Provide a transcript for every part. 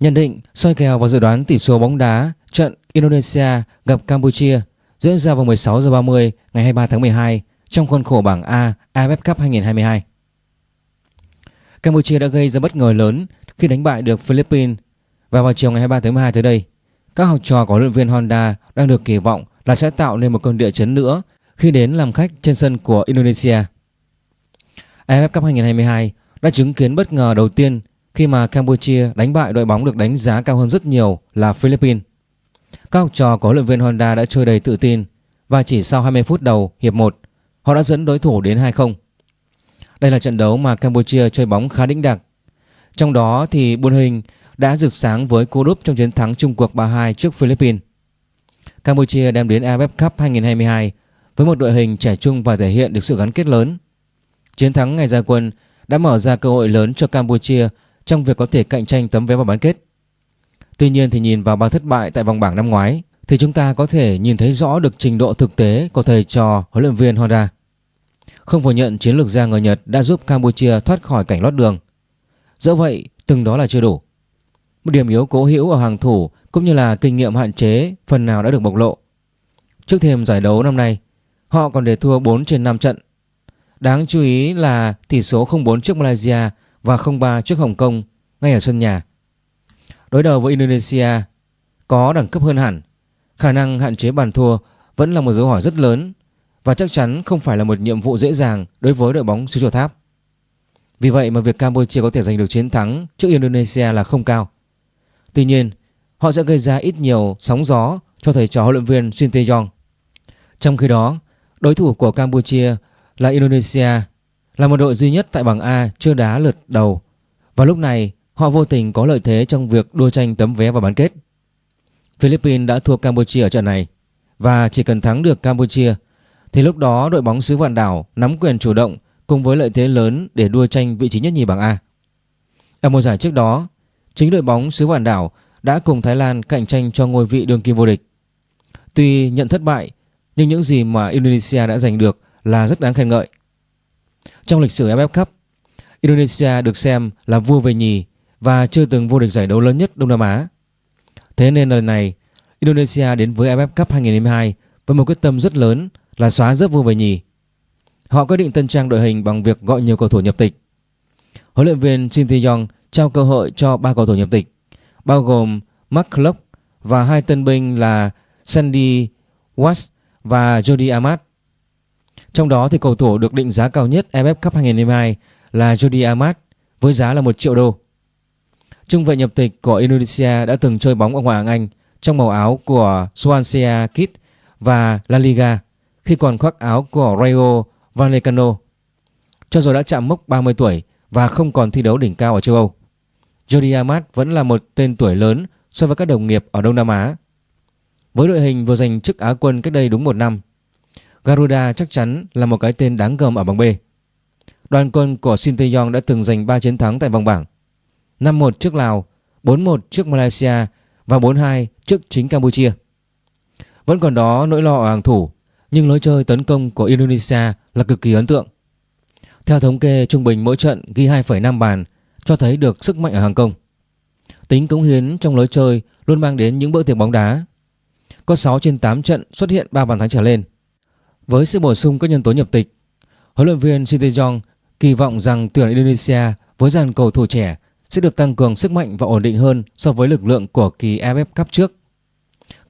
Nhận định, soi kèo và dự đoán tỷ số bóng đá trận Indonesia gặp Campuchia diễn ra vào 16 giờ 30 ngày 23 tháng 12 trong khuôn khổ bảng A AFF Cup 2022. Campuchia đã gây ra bất ngờ lớn khi đánh bại được Philippines và vào chiều ngày 23 tháng 12 tới đây, các học trò của huấn luyện viên Honda đang được kỳ vọng là sẽ tạo nên một cơn địa chấn nữa khi đến làm khách trên sân của Indonesia. AFF Cup 2022 đã chứng kiến bất ngờ đầu tiên khi mà Campuchia đánh bại đội bóng được đánh giá cao hơn rất nhiều là Philippines. Các học trò của huấn luyện viên Honda đã chơi đầy tự tin và chỉ sau 20 phút đầu hiệp 1, họ đã dẫn đối thủ đến 2-0. Đây là trận đấu mà Campuchia chơi bóng khá đĩnh đặc. Trong đó thì Buôn Hình đã rực sáng với cú đúp trong chiến thắng chung cuộc 3-2 trước Philippines. Campuchia đem đến AFF Cup 2022 với một đội hình trẻ trung và thể hiện được sự gắn kết lớn. Chiến thắng ngày ra quân đã mở ra cơ hội lớn cho Campuchia trong việc có thể cạnh tranh tấm vé vào bán kết. Tuy nhiên thì nhìn vào ba thất bại tại vòng bảng năm ngoái thì chúng ta có thể nhìn thấy rõ được trình độ thực tế của thầy trò huấn luyện viên Honda. Không phủ nhận chiến lược gia người Nhật đã giúp Campuchia thoát khỏi cảnh lót đường. Dẫu vậy, từng đó là chưa đủ. Một điểm yếu cố hữu ở hàng thủ cũng như là kinh nghiệm hạn chế phần nào đã được bộc lộ. Trước thêm giải đấu năm nay, họ còn để thua 4 trên 5 trận. Đáng chú ý là tỷ số 0-4 trước Malaysia và 0-3 trước Hồng Kông ngay ở sân nhà. Đối đầu với Indonesia có đẳng cấp hơn hẳn, khả năng hạn chế bàn thua vẫn là một dấu hỏi rất lớn và chắc chắn không phải là một nhiệm vụ dễ dàng đối với đội bóng xứ Chùa Tháp. Vì vậy mà việc Campuchia có thể giành được chiến thắng trước Indonesia là không cao. Tuy nhiên, họ sẽ gây ra ít nhiều sóng gió cho thầy trò huấn luyện viên Shin Tae-yong. Trong khi đó, đối thủ của Campuchia là Indonesia là một đội duy nhất tại bảng A chưa đá lượt đầu và lúc này họ vô tình có lợi thế trong việc đua tranh tấm vé vào bán kết. Philippines đã thua Campuchia ở trận này và chỉ cần thắng được Campuchia thì lúc đó đội bóng xứ vạn đảo nắm quyền chủ động cùng với lợi thế lớn để đua tranh vị trí nhất nhì bảng A. Ở mùa giải trước đó, chính đội bóng xứ vạn đảo đã cùng Thái Lan cạnh tranh cho ngôi vị đương kim vô địch. Tuy nhận thất bại, nhưng những gì mà Indonesia đã giành được là rất đáng khen ngợi. Trong lịch sử AFF Cup, Indonesia được xem là vua về nhì và chưa từng vô địch giải đấu lớn nhất Đông Nam Á. Thế nên lần này, Indonesia đến với AFF Cup 2022 với một quyết tâm rất lớn là xóa rớt vua về nhì. Họ quyết định tân trang đội hình bằng việc gọi nhiều cầu thủ nhập tịch. Huấn luyện viên Shin Tae-yong trao cơ hội cho ba cầu thủ nhập tịch, bao gồm Mark Klopp và hai tân binh là Sandy Watts và Jody Amat. Trong đó thì cầu thủ được định giá cao nhất AFF Cup 2022 là Jody Amat với giá là 1 triệu đô. Trung vệ nhập tịch của Indonesia đã từng chơi bóng ở Ngoại hạng Anh trong màu áo của Swansea Kid và La Liga khi còn khoác áo của Rayo Vallecano. Cho dù đã chạm mốc 30 tuổi và không còn thi đấu đỉnh cao ở châu Âu. Jody Amat vẫn là một tên tuổi lớn so với các đồng nghiệp ở Đông Nam Á. Với đội hình vừa giành chức Á quân cách đây đúng một năm, Garuda chắc chắn là một cái tên đáng gờm ở bảng B. Đoàn quân của Shin Tae-yong đã từng giành 3 chiến thắng tại vòng bảng. 5-1 trước Lào, 4-1 trước Malaysia và 4-2 trước chính Campuchia. Vẫn còn đó nỗi lo ở hàng thủ, nhưng lối chơi tấn công của Indonesia là cực kỳ ấn tượng. Theo thống kê trung bình mỗi trận ghi 2,5 bàn cho thấy được sức mạnh ở hàng công. Tính cống hiến trong lối chơi luôn mang đến những bữa tiệc bóng đá. Có 6 trên 8 trận xuất hiện 3 bàn thắng trở lên. Với sự bổ sung các nhân tố nhập tịch, huấn luyện viên Shin Tae-yong kỳ vọng rằng tuyển Indonesia với dàn cầu thủ trẻ sẽ được tăng cường sức mạnh và ổn định hơn so với lực lượng của kỳ AFF Cup trước.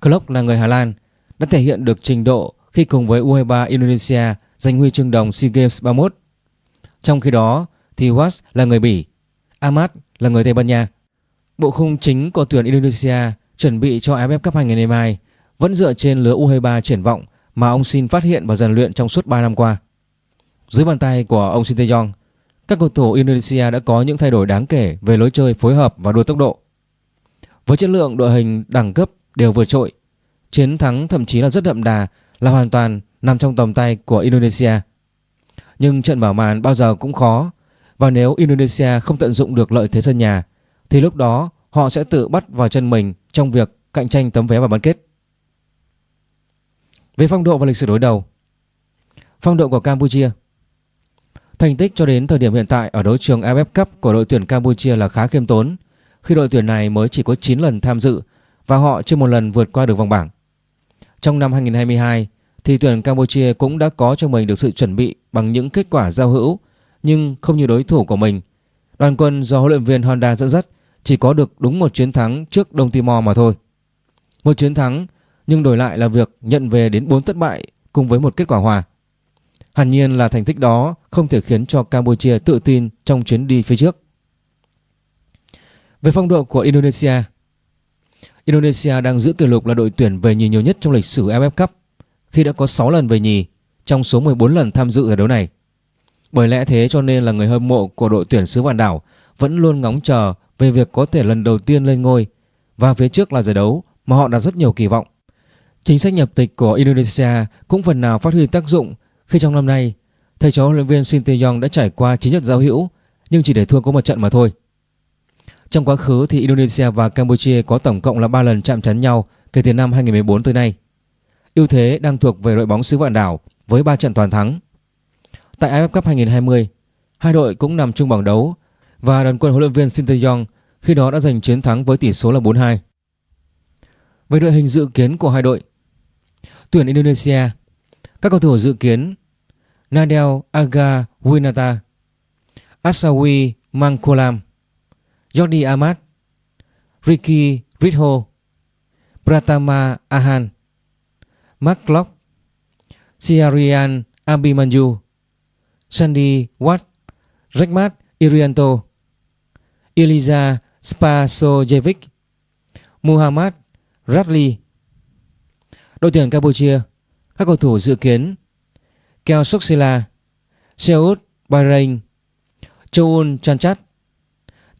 Klopp là người Hà Lan đã thể hiện được trình độ khi cùng với U23 Indonesia giành huy chương đồng SEA Games 31. Trong khi đó thì Was là người Bỉ, Ahmad là người Tây Ban Nha. Bộ khung chính của tuyển Indonesia chuẩn bị cho AFF Cup 2022 vẫn dựa trên lứa U23 triển vọng mà ông Shin phát hiện và rèn luyện trong suốt 3 năm qua. Dưới bàn tay của ông Shin Tae-yong, các cầu thủ Indonesia đã có những thay đổi đáng kể về lối chơi phối hợp và đua tốc độ. Với chất lượng đội hình đẳng cấp đều vượt trội, chiến thắng thậm chí là rất đậm đà là hoàn toàn nằm trong tầm tay của Indonesia. Nhưng trận bảo màn bao giờ cũng khó và nếu Indonesia không tận dụng được lợi thế sân nhà thì lúc đó họ sẽ tự bắt vào chân mình trong việc cạnh tranh tấm vé vào bán kết. Về phong độ và lịch sử đối đầu Phong độ của Campuchia Thành tích cho đến thời điểm hiện tại ở đấu trường AFF Cup của đội tuyển Campuchia là khá khiêm tốn, khi đội tuyển này mới chỉ có 9 lần tham dự và họ chưa một lần vượt qua được vòng bảng. Trong năm 2022 thì tuyển Campuchia cũng đã có cho mình được sự chuẩn bị bằng những kết quả giao hữu, nhưng không như đối thủ của mình. Đoàn quân do huấn luyện viên Honda dẫn dắt chỉ có được đúng một chiến thắng trước Đông Timor mà thôi. Một chiến thắng nhưng đổi lại là việc nhận về đến 4 thất bại cùng với một kết quả hòa. Hẳn nhiên là thành tích đó không thể khiến cho Campuchia tự tin trong chuyến đi phía trước. Về phong độ của Indonesia Indonesia đang giữ kỷ lục là đội tuyển về nhì nhiều nhất trong lịch sử AFF Cup, khi đã có 6 lần về nhì trong số 14 lần tham dự giải đấu này. Bởi lẽ thế cho nên là người hâm mộ của đội tuyển xứ vạn đảo vẫn luôn ngóng chờ về việc có thể lần đầu tiên lên ngôi và phía trước là giải đấu mà họ đặt rất nhiều kỳ vọng. Chính sách nhập tịch của Indonesia cũng phần nào phát huy tác dụng khi trong năm nay thầy trò huấn luyện viên Shin Tae-yong đã trải qua chín trận giao hữu nhưng chỉ để thua có một trận mà thôi. Trong quá khứ thì Indonesia và Campuchia có tổng cộng là 3 lần chạm trán nhau kể từ năm 2014 tới nay. Ưu thế đang thuộc về đội bóng xứ vạn đảo với 3 trận toàn thắng. Tại AFF Cup 2020, hai đội cũng nằm chung bảng đấu và đoàn quân huấn luyện viên Shin Tae-yong khi đó đã giành chiến thắng với tỷ số là 4-2. Về đội hình dự kiến của hai đội, tuyển Indonesia, các cầu thủ dự kiến Nadel Aga Winata, Asawi Mangkolam, Jordi Amat, Ricky Ritho, Pratama Ahan, Mark Klopp, Siarian Abimanyu, Sandy Watt, Rekmat Irianto, Eliza Spasojevic, Muhammad Radley. Đội tuyển Campuchia, các cầu thủ dự kiến Keo Soksila, Seoul Bahrain, Choun Chanchat,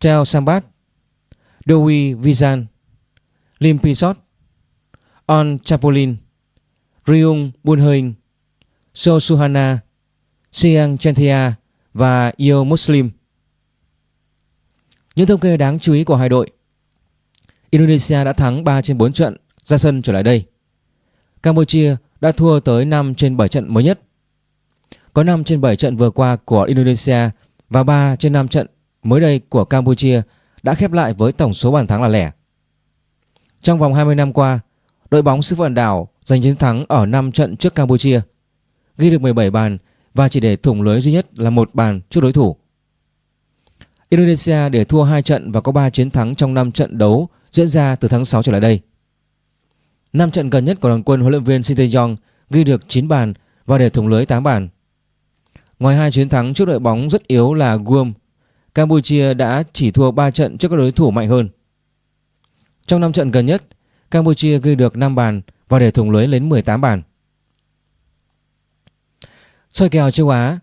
Teo Sambat, Doi Vizan, Lim Pisot, On Chapolin, Ryung Bunhoing, So Suhana, Siang Chanthia và Yo Muslim. Những thông kê đáng chú ý của hai đội Indonesia đã thắng 3 trên 4 trận ra sân trở lại đây. Campuchia đã thua tới 5 trên 7 trận mới nhất. Có 5 trên 7 trận vừa qua của Indonesia và 3 trên 5 trận mới đây của Campuchia đã khép lại với tổng số bàn thắng là lẻ. Trong vòng 20 năm qua, đội bóng xứ vận đảo giành chiến thắng ở 5 trận trước Campuchia, ghi được 17 bàn và chỉ để thủng lưới duy nhất là một bàn trước đối thủ. Indonesia để thua 2 trận và có 3 chiến thắng trong 5 trận đấu diễn ra từ tháng 6 trở lại đây. 5 trận gần nhất của đoàn quân huấn luyện viên Shin Tae-yong ghi được 9 bàn và để thủng lưới 8 bàn. Ngoài hai chiến thắng trước đội bóng rất yếu là Guam, Campuchia đã chỉ thua 3 trận trước các đối thủ mạnh hơn. Trong 5 trận gần nhất, Campuchia ghi được 5 bàn và để thủng lưới đến 18 bàn. Soi kèo châu Á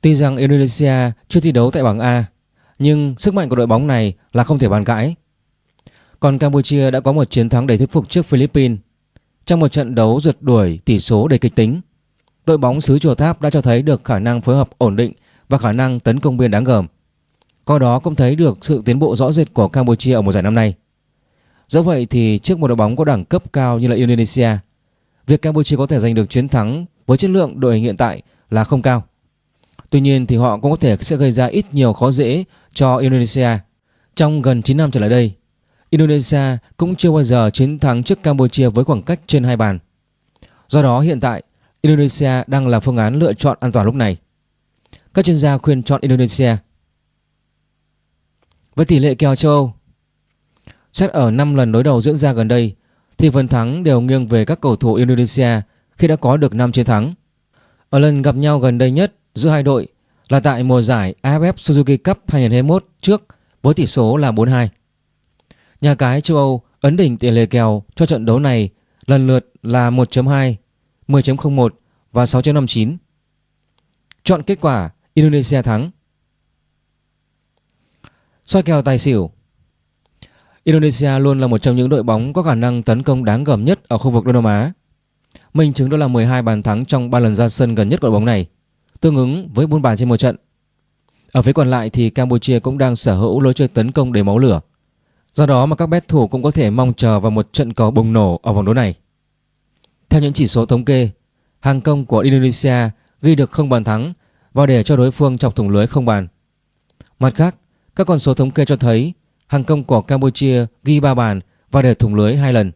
Tuy rằng Indonesia chưa thi đấu tại bảng A, nhưng sức mạnh của đội bóng này là không thể bàn cãi. Còn Campuchia đã có một chiến thắng đầy thuyết phục trước Philippines. Trong một trận đấu rượt đuổi tỷ số đầy kịch tính, đội bóng xứ Chùa Tháp đã cho thấy được khả năng phối hợp ổn định và khả năng tấn công biên đáng gờm. Qua đó cũng thấy được sự tiến bộ rõ rệt của Campuchia ở mùa giải năm nay. Do vậy thì trước một đội bóng có đẳng cấp cao như là Indonesia, việc Campuchia có thể giành được chiến thắng với chất lượng đội hình hiện tại là không cao. Tuy nhiên thì họ cũng có thể sẽ gây ra ít nhiều khó dễ cho Indonesia. Trong gần 9 năm trở lại đây, Indonesia cũng chưa bao giờ chiến thắng trước Campuchia với khoảng cách trên hai bàn. Do đó hiện tại Indonesia đang là phương án lựa chọn an toàn lúc này. Các chuyên gia khuyên chọn Indonesia. Với tỷ lệ kèo châu Âu, xét ở 5 lần đối đầu diễn ra gần đây thì phần thắng đều nghiêng về các cầu thủ Indonesia khi đã có được 5 chiến thắng. Ở lần gặp nhau gần đây nhất giữa hai đội là tại mùa giải AFF Suzuki Cup 2021 trước với tỷ số là 4-2. Nhà cái châu Âu ấn đỉnh tỷ lệ kèo cho trận đấu này lần lượt là 1.2, 10.01 và 6.59. Chọn kết quả Indonesia thắng. Soi kèo tài xỉu Indonesia luôn là một trong những đội bóng có khả năng tấn công đáng gờm nhất ở khu vực Đông Nam Á. Minh chứng đó là 12 bàn thắng trong 3 lần ra sân gần nhất của đội bóng này, tương ứng với 4 bàn trên một trận. Ở phía còn lại thì Campuchia cũng đang sở hữu lối chơi tấn công đầy máu lửa. Do đó mà các bet thủ cũng có thể mong chờ vào một trận cầu bùng nổ ở vòng đấu này. Theo những chỉ số thống kê, hàng công của Indonesia ghi được không bàn thắng và để cho đối phương chọc thủng lưới không bàn. Mặt khác, các con số thống kê cho thấy hàng công của Campuchia ghi 3 bàn và để thủng lưới hai lần.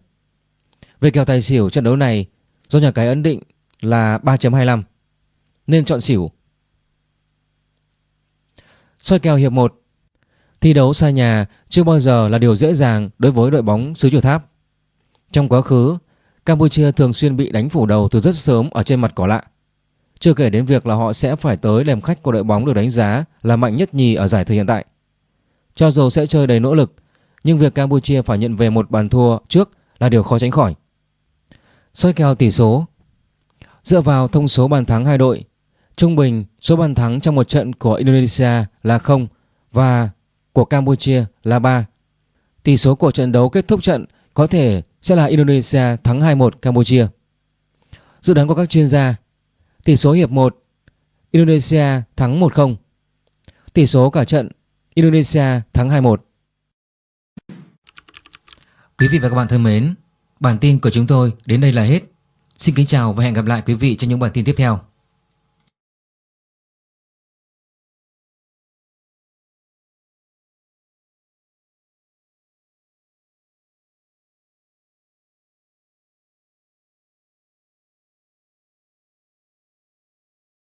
Về kèo tài xỉu trận đấu này do nhà cái ấn định là 3.25 nên chọn xỉu. Soi kèo hiệp 1 Thi đấu xa nhà chưa bao giờ là điều dễ dàng đối với đội bóng xứ Chùa Tháp. Trong quá khứ, Campuchia thường xuyên bị đánh phủ đầu từ rất sớm ở trên mặt cỏ lạ. Chưa kể đến việc là họ sẽ phải tới làm khách của đội bóng được đánh giá là mạnh nhất nhì ở giải thời hiện tại. Cho dù sẽ chơi đầy nỗ lực, nhưng việc Campuchia phải nhận về một bàn thua trước là điều khó tránh khỏi. Soi kèo tỷ số Dựa vào thông số bàn thắng hai đội, trung bình số bàn thắng trong một trận của Indonesia là 0 và của Campuchia là 3. Tỷ số của trận đấu kết thúc trận có thể sẽ là Indonesia thắng 2-1 Campuchia. Dự đoán của các chuyên gia, tỷ số hiệp 1 Indonesia thắng 1-0. Tỷ số cả trận Indonesia thắng 2-1. Quý vị và các bạn thân mến, bản tin của chúng tôi đến đây là hết. Xin kính chào và hẹn gặp lại quý vị trong những bản tin tiếp theo.